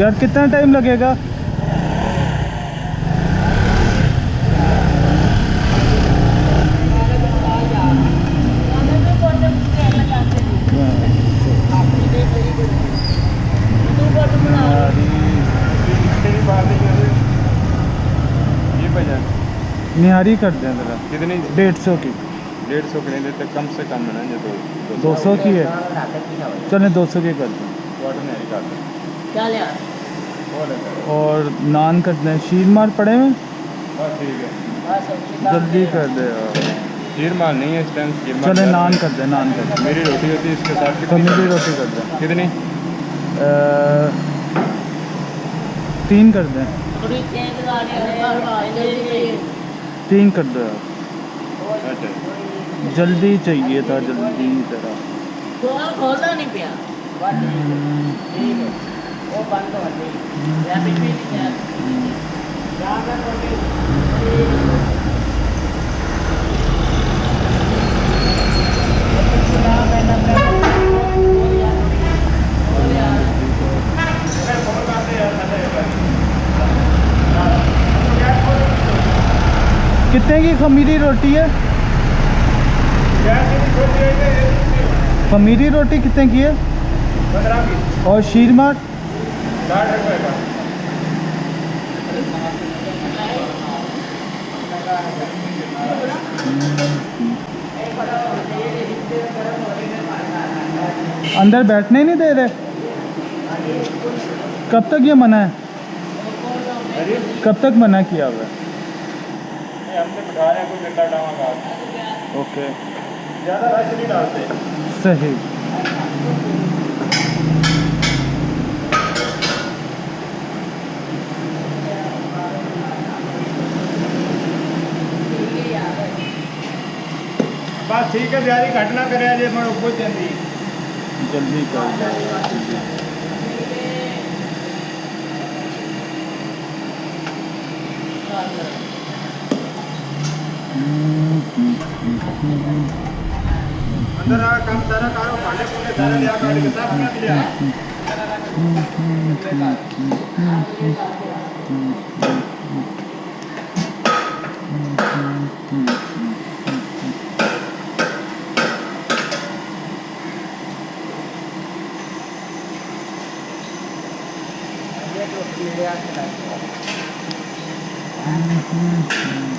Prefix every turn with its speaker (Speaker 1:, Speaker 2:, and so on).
Speaker 1: यार कितना टाइम लगेगा? निहारी कर दें। ज़रा
Speaker 2: कितनी?
Speaker 1: डेढ़ सौ की।
Speaker 2: डेढ़ सौ के नहीं देते कम से कम है ना ये दो
Speaker 1: सौ की है। चलें दो सौ की कर दें।
Speaker 2: वाटर नहीं कर दो।
Speaker 3: क्या
Speaker 2: हैं।
Speaker 1: और नान कर दें शीर मार पड़े
Speaker 2: है।
Speaker 3: बाद
Speaker 1: जल्दी कर दे यार।
Speaker 2: खीर माल नहीं है इस टाइम
Speaker 1: चले नान कर दे नान कर दे।
Speaker 2: मेरी रोटी होती है इसके साथ कितनी
Speaker 1: पनीर की रोटी कर दें।
Speaker 2: कितनी?
Speaker 1: तीन कर दें।
Speaker 3: है
Speaker 1: तीन कर दो। यार
Speaker 2: अच्छा।
Speaker 1: जल्दी चाहिए था जल्दी ज़रा।
Speaker 3: खोल खोलना नहीं पिया? ठीक है। वो बंद हो गई या भी नहीं है यहाँ पे थोड़ी
Speaker 1: कितने की खमीरी रोटी है? खमीरी रोटी कितने की है? और शीर मार
Speaker 2: साठ रुपये का
Speaker 1: अंदर बैठने नहीं दे रहे। कब तक ये मना है? कब तक मना किया हुआ है? ओके
Speaker 2: ज़्यादा रश नहीं डालते।
Speaker 1: सही।
Speaker 2: बस ठीक है बिहारी घटना करे
Speaker 1: जल्दी कर।
Speaker 2: अंदर आ काम सारा करो भांडे पुंडे सारा लिया गाड़ी के साथ में लिया
Speaker 3: ये तो कीड़े आके लगे